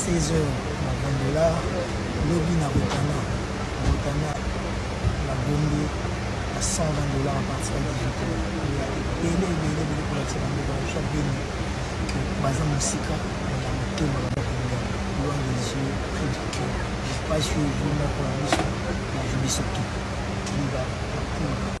16 heures na vin dollars lobi na rotana rotana na bombi na 120 dollars à partir ya 18 heures ya ebele ebele ebele kolakisa bango baosha beni que baza mosika na motema na bakolia loin des yeux près du cœur je pas yeux yeux moko na biso na biso tout kiba makuma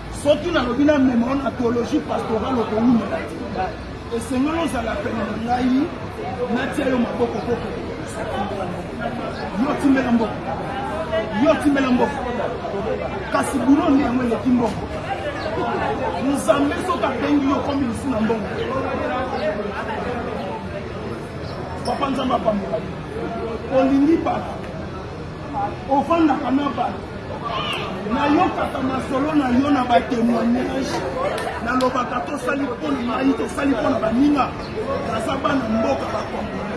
Soki nalobi na mema yo na theologie pastorale okowumela te. Esengeli ozala pene na ngai natia yo maboko koko. Yo timbela mboko. Yo timbela mboko. Kasi bulo nde yango eleki mboko. Nzambe soki abengi yo okomi lisu na mbongo. Papa Nzambe apambola yo. Olingi bato Ofandaka na bato nayokaka masolo na yo na batemoignage nalobaka tosali mpo na mai tosali mpo na baninga naza bana mboka bakongole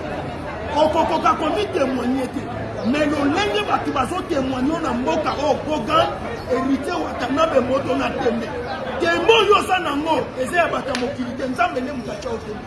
okokoka komitemoigne te me lolenge bato bazotemoigne na mboka oyo kogan heritier watanabe moto na tembe tembe oyo oza nango eza ya bato ya mokili te nzambe nde moto atya otembe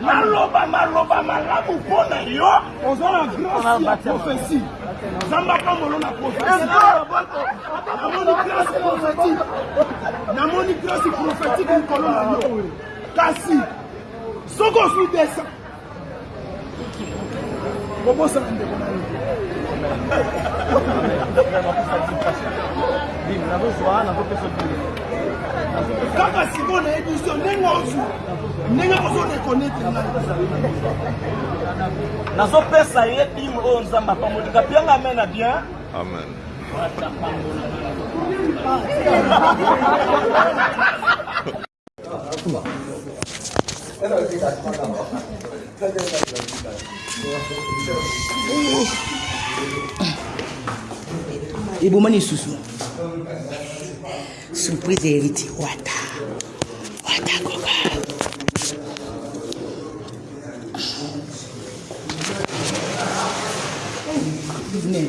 Naloba maloba malamu mpo na yo. Oza na grâce ya prophetie. Nzambe apambolo na prophetie. Namoni grâce prophétique. Namoni grâce prophétique likolo na yo. Kasi soki ozwi desa kobosana ndeko na yo nazozwa nazopesa kaka sikoyo na emission ndenge ozwa ndenge ozo reconnaître ngai nazopesa ye bimo oyo nzambe apamoli kapianga amen na bien amen Thank you. eboma lisusu surprise ya héritier wata wata koka Venez.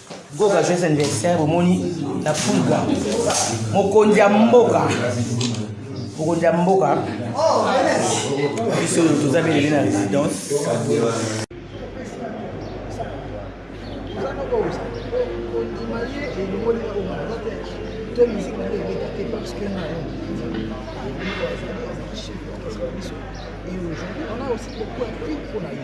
Goga joyeux anniversaire bomoni na pulga mokonzi ya mboka mokonzi ya mboka biso oyo toza belele na résidence to musique na yo ebeta te parce que na et aujourd'hui on a aussi beaucoup appris mpo na yo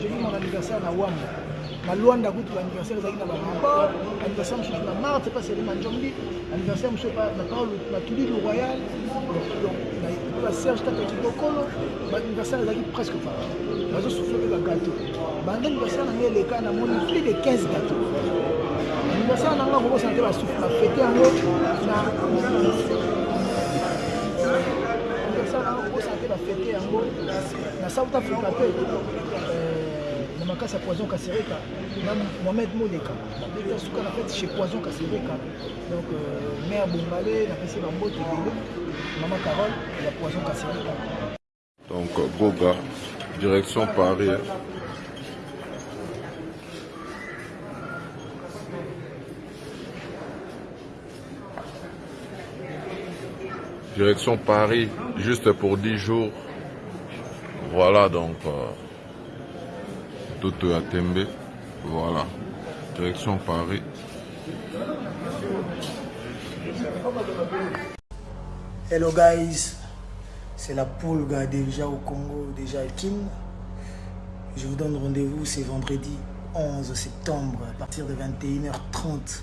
J'ai vu mon anniversaire na Wambo. Na Luanda kutu l'anniversaire ezalaki na Bamako, anniversaire mosusu na Marthe epa Sele Manjombi, anniversaire mosusu epa na Paul na Tudi du Royal. Donc na epa ba Serge Tata Kibokolo, ba anniversaire ezalaki presque partout. Bazo souffler pe ba gâteaux. Banda anniversaire na ngai eleka na moni plus de 15 gâteaux. Anniversaire na ngai kokosana te ba souffle ba fete yango na anniversaire na ngai kokosana te ba fete yango Na South Africa pe na makasi ya poison kasereka na mohamed moleka babeti ya suka na fete chez poison kasereka donc euh, mare bongale napesi bambote ebele mama carole ya poison kasereka donc euh, broga direction paris hein. direction Paris, juste pour 10 jours. Voilà donc. Euh, Toto Atembe. Voilà. Direction Paris. Hello guys, c'est la poule déjà au Congo, déjà à Je vous donne rendez-vous, c'est vendredi 11 septembre à partir de 21h30.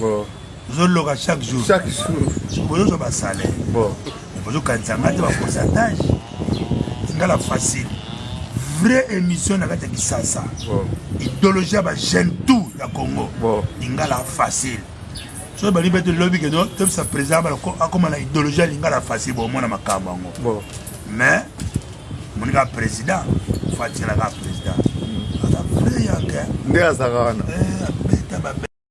Bon. Ozo loka chaque jour. Chaque jour. Bozo zo ba salaire. Bon. Bozo kanisa ngate ba pourcentage. Ngala facile. Vraie émission na kati kisasa. Bon. Idéologie ba jeune tout ya Congo. Bon. Ngala facile. soki balingi mpe tolobi ke tobisa président bala akóma na idéologie ya lingala facile bomona makambo yango mais omoni kaka président fatyela kaka président mm. aza vrai yanke nde azaka wana eh,